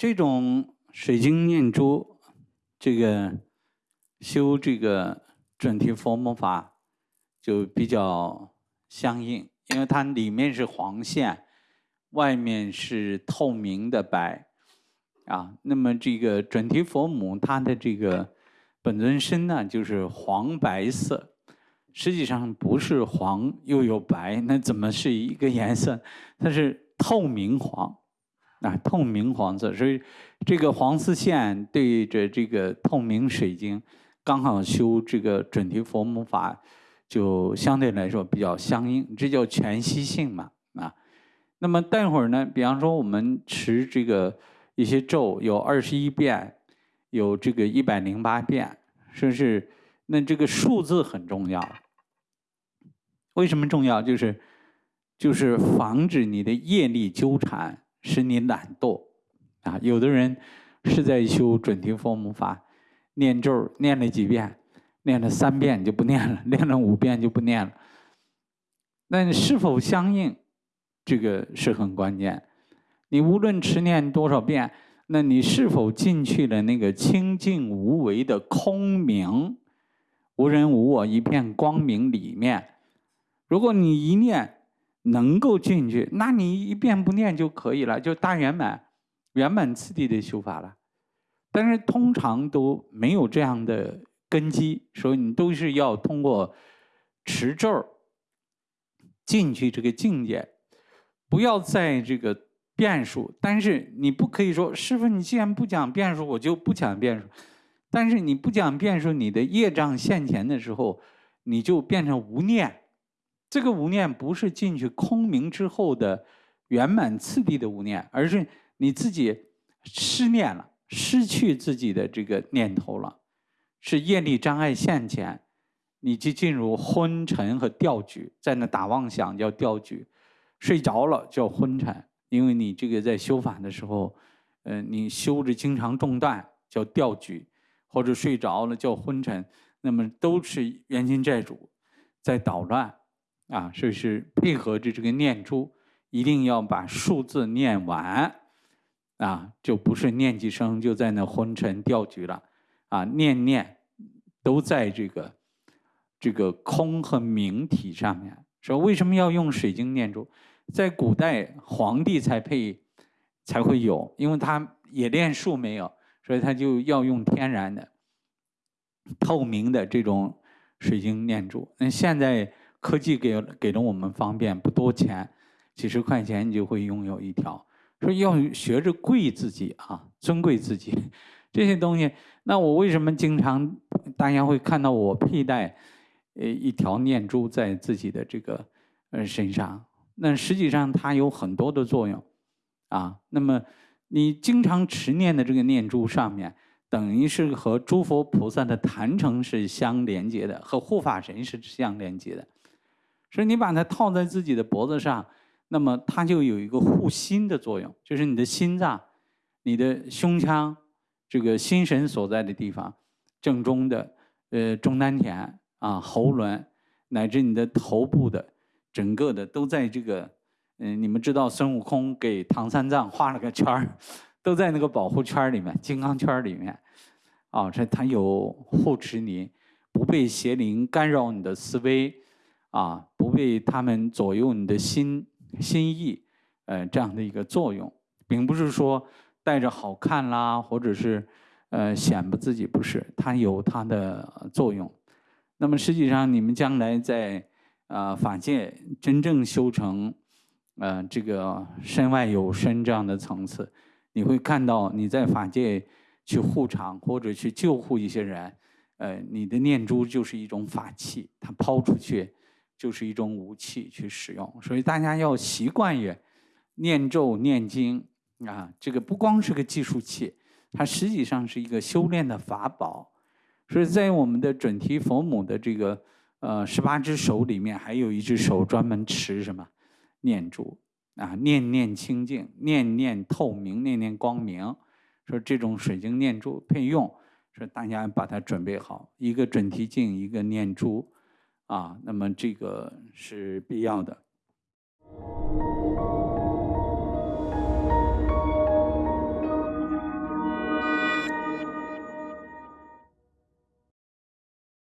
这种水晶念珠，这个修这个准提佛母法就比较相应，因为它里面是黄线，外面是透明的白，啊，那么这个准提佛母它的这个本尊身呢，就是黄白色，实际上不是黄又有白，那怎么是一个颜色？它是透明黄。啊，透明黄色，所以这个黄丝线对着这个透明水晶，刚好修这个准提佛母法，就相对来说比较相应，这叫全息性嘛啊。那么待会儿呢，比方说我们持这个一些咒，有二十一遍，有这个一百零八遍，是不是？那这个数字很重要。为什么重要？就是就是防止你的业力纠缠。使你懒惰，啊，有的人是在修准提佛母法，念咒念了几遍，念了三遍就不念了，念了五遍就不念了。那你是否相应，这个是很关键。你无论持念多少遍，那你是否进去了那个清净无为的空明，无人无我一片光明里面？如果你一念。能够进去，那你一遍不念就可以了，就大圆满、圆满次第的修法了。但是通常都没有这样的根基，所以你都是要通过持咒进去这个境界，不要在这个变数。但是你不可以说，师傅，你既然不讲变数，我就不讲变数。但是你不讲变数，你的业障现前的时候，你就变成无念。这个无念不是进去空明之后的圆满次第的无念，而是你自己失念了，失去自己的这个念头了，是业力障碍现前，你就进入昏沉和掉举，在那打妄想叫掉举，睡着了叫昏沉，因为你这个在修法的时候，呃，你修着经常中断叫掉举，或者睡着了叫昏沉，那么都是冤亲债主在捣乱。啊，所以是配合着这个念珠，一定要把数字念完，啊，就不是念几声就在那昏沉掉局了，啊，念念都在这个这个空和明体上面。说为什么要用水晶念珠？在古代皇帝才配才会有，因为他冶炼术没有，所以他就要用天然的透明的这种水晶念珠。那现在。科技给给了我们方便，不多钱，几十块钱你就会拥有一条。说要学着贵自己啊，尊贵自己，这些东西。那我为什么经常大家会看到我佩戴呃一条念珠在自己的这个呃身上？那实际上它有很多的作用啊。那么你经常持念的这个念珠上面，等于是和诸佛菩萨的坛城是相连接的，和护法神是相连接的。所以你把它套在自己的脖子上，那么它就有一个护心的作用，就是你的心脏、你的胸腔，这个心神所在的地方，正中的呃中丹田啊、喉轮，乃至你的头部的整个的都在这个嗯，你们知道孙悟空给唐三藏画了个圈儿，都在那个保护圈里面、金刚圈里面，啊，这它有护持你，不被邪灵干扰你的思维。啊，不被他们左右你的心心意，呃，这样的一个作用，并不是说带着好看啦，或者是呃显摆自己，不是，它有它的作用。那么实际上，你们将来在啊法界真正修成，呃，这个身外有身这样的层次，你会看到你在法界去护场或者去救护一些人，呃，你的念珠就是一种法器，它抛出去。就是一种武器去使用，所以大家要习惯于念咒念经啊，这个不光是个计数器，它实际上是一个修炼的法宝。所以在我们的准提佛母的这个呃十八只手里面，还有一只手专门持什么念珠啊，念念清净，念念透明，念念光明。说这种水晶念珠配用，说大家把它准备好，一个准提镜，一个念珠。啊那么这个是必要的。